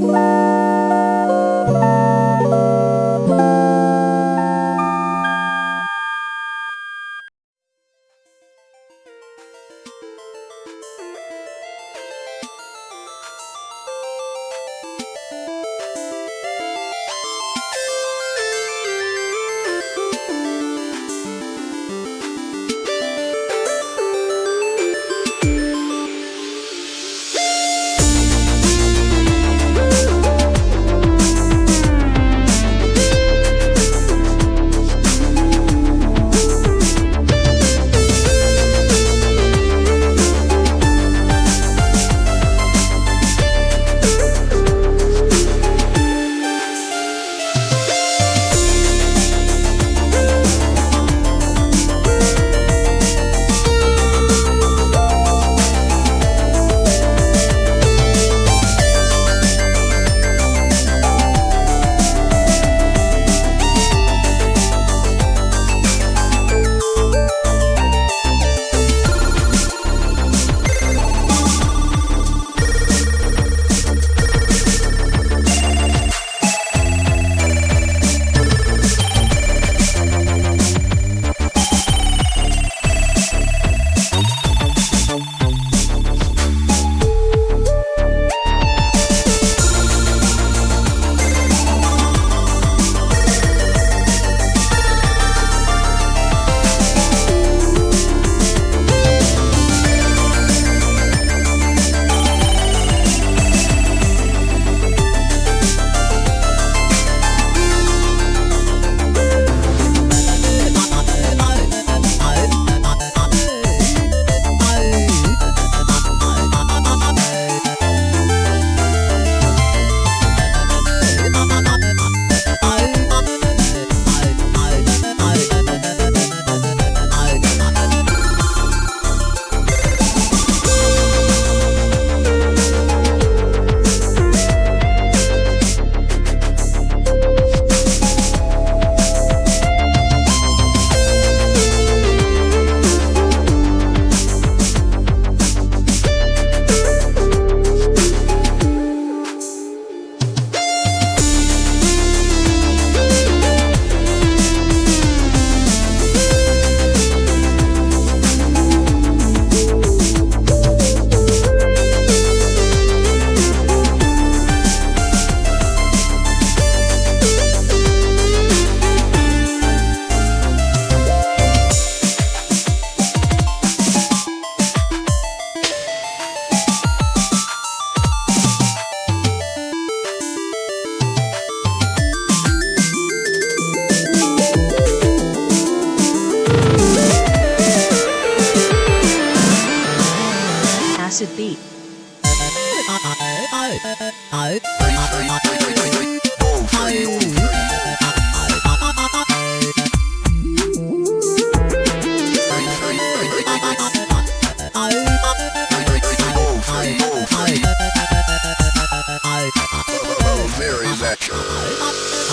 Bye. Acid beat. Oh, Thatcher.